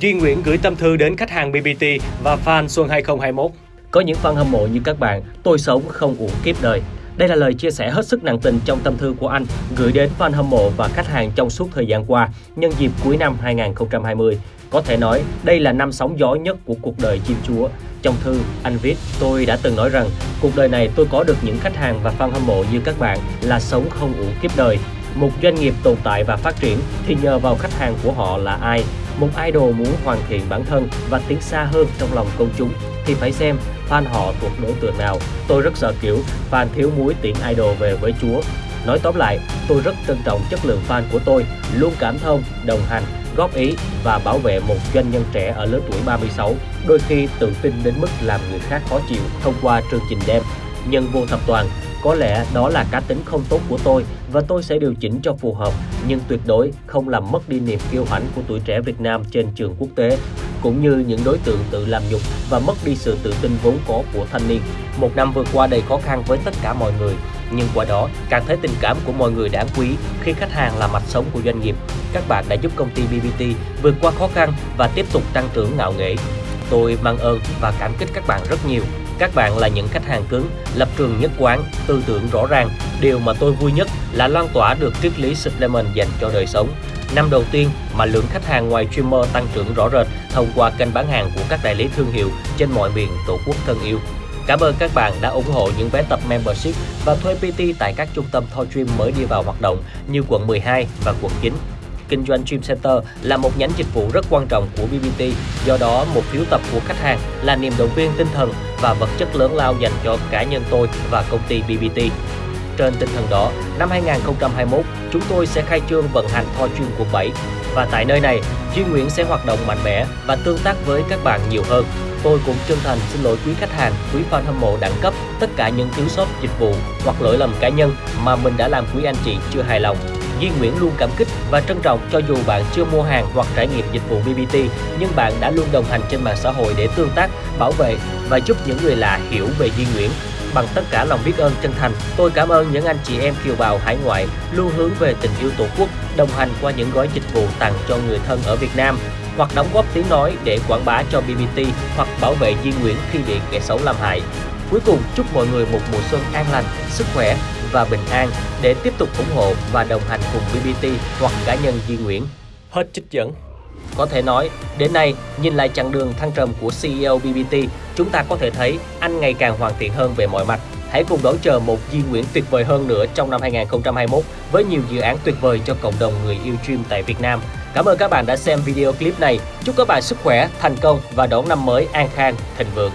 Duy Nguyễn gửi tâm thư đến khách hàng BBT và fan xuân 2021. Có những fan hâm mộ như các bạn, tôi sống không uổng kiếp đời. Đây là lời chia sẻ hết sức nặng tình trong tâm thư của anh gửi đến fan hâm mộ và khách hàng trong suốt thời gian qua nhân dịp cuối năm 2020. Có thể nói đây là năm sóng gió nhất của cuộc đời chim chúa. Trong thư, anh viết, tôi đã từng nói rằng cuộc đời này tôi có được những khách hàng và fan hâm mộ như các bạn là sống không uổng kiếp đời. Một doanh nghiệp tồn tại và phát triển thì nhờ vào khách hàng của họ là ai. Một idol muốn hoàn thiện bản thân và tiến xa hơn trong lòng công chúng thì phải xem fan họ thuộc đối tượng nào. Tôi rất sợ kiểu fan thiếu muối tiễn idol về với Chúa. Nói tóm lại, tôi rất trân trọng chất lượng fan của tôi, luôn cảm thông, đồng hành, góp ý và bảo vệ một doanh nhân trẻ ở lứa tuổi 36, đôi khi tự tin đến mức làm người khác khó chịu thông qua chương trình đêm Nhân vô thập toàn, có lẽ đó là cá tính không tốt của tôi và tôi sẽ điều chỉnh cho phù hợp, nhưng tuyệt đối không làm mất đi niềm kiêu hãnh của tuổi trẻ Việt Nam trên trường quốc tế, cũng như những đối tượng tự làm nhục và mất đi sự tự tin vốn có của thanh niên. Một năm vừa qua đầy khó khăn với tất cả mọi người, nhưng qua đó càng thấy tình cảm của mọi người đáng quý khi khách hàng là mạch sống của doanh nghiệp. Các bạn đã giúp công ty BBT vượt qua khó khăn và tiếp tục tăng trưởng ngạo nghễ. Tôi mang ơn và cảm kích các bạn rất nhiều. Các bạn là những khách hàng cứng, lập trường nhất quán, tư tưởng rõ ràng. Điều mà tôi vui nhất là lan tỏa được triết lý supplement dành cho đời sống. Năm đầu tiên mà lượng khách hàng ngoài streamer tăng trưởng rõ rệt thông qua kênh bán hàng của các đại lý thương hiệu trên mọi miền tổ quốc thân yêu. Cảm ơn các bạn đã ủng hộ những vé tập membership và thuê PT tại các trung tâm Toy Dream mới đi vào hoạt động như quận 12 và quận 9 kinh doanh Dream Center là một nhánh dịch vụ rất quan trọng của BBT, do đó một phiếu tập của khách hàng là niềm động viên tinh thần và vật chất lớn lao dành cho cá nhân tôi và công ty BBT. Trên tinh thần đó, năm 2021, chúng tôi sẽ khai trương vận hành Thoi chuyên quận 7 và tại nơi này, Duy Nguyễn sẽ hoạt động mạnh mẽ và tương tác với các bạn nhiều hơn. Tôi cũng chân thành xin lỗi quý khách hàng, quý fan hâm mộ đẳng cấp tất cả những thiếu sót dịch vụ hoặc lỗi lầm cá nhân mà mình đã làm quý anh chị chưa hài lòng. Duy Nguyễn luôn cảm kích và trân trọng cho dù bạn chưa mua hàng hoặc trải nghiệm dịch vụ BBT, nhưng bạn đã luôn đồng hành trên mạng xã hội để tương tác, bảo vệ và giúp những người lạ hiểu về Duy Nguyễn. Bằng tất cả lòng biết ơn chân thành, tôi cảm ơn những anh chị em kiều bào hải ngoại luôn hướng về tình yêu Tổ quốc, đồng hành qua những gói dịch vụ tặng cho người thân ở Việt Nam hoặc đóng góp tiếng nói để quảng bá cho BBT hoặc bảo vệ Duy Nguyễn khi bị kẻ xấu làm hại. Cuối cùng, chúc mọi người một mùa xuân an lành, sức khỏe và bình an để tiếp tục ủng hộ và đồng hành cùng BBT hoặc cá nhân Duy Nguyễn. Hết trích dẫn. Có thể nói, đến nay, nhìn lại chặng đường thăng trầm của CEO BBT, chúng ta có thể thấy anh ngày càng hoàn thiện hơn về mọi mặt. Hãy cùng đón chờ một Duy Nguyễn tuyệt vời hơn nữa trong năm 2021 với nhiều dự án tuyệt vời cho cộng đồng người yêu stream tại Việt Nam. Cảm ơn các bạn đã xem video clip này. Chúc các bạn sức khỏe, thành công và đón năm mới an khang, thịnh vượng.